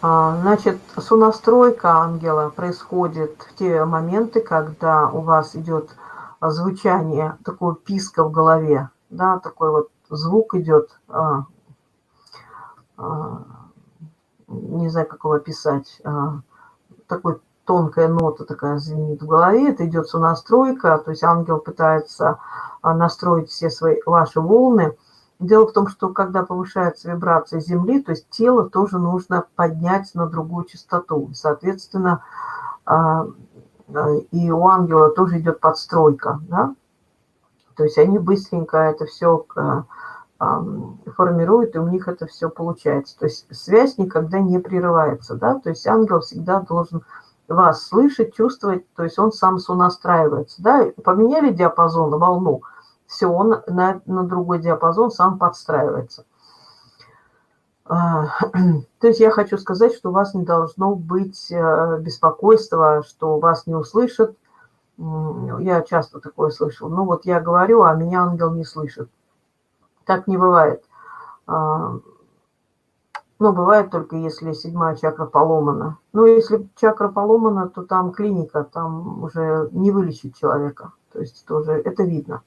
А, значит, сонастройка ангела происходит в те моменты, когда у вас идет звучание, такое писка в голове, да, такой вот звук идет, а, а, не знаю, как его описать, а, такой тонкая нота такая звенит в голове, это идет сонастройка, то есть ангел пытается а, настроить все свои ваши волны. Дело в том, что когда повышается вибрация Земли, то есть тело тоже нужно поднять на другую частоту. Соответственно, а, и у ангела тоже идет подстройка, да? То есть они быстренько это все формируют, и у них это все получается. То есть связь никогда не прерывается, да? То есть ангел всегда должен вас слышать, чувствовать, то есть он сам сонастраивается, да? Поменяли диапазон, волну, все, он на, на другой диапазон сам подстраивается. А, то есть я хочу сказать, что у вас не должно быть э, беспокойства, что вас не услышат. Я часто такое слышал. Ну вот я говорю, а меня ангел не слышит. Так не бывает. А, ну, бывает только, если седьмая чакра поломана. Но если чакра поломана, то там клиника, там уже не вылечить человека. То есть тоже это видно.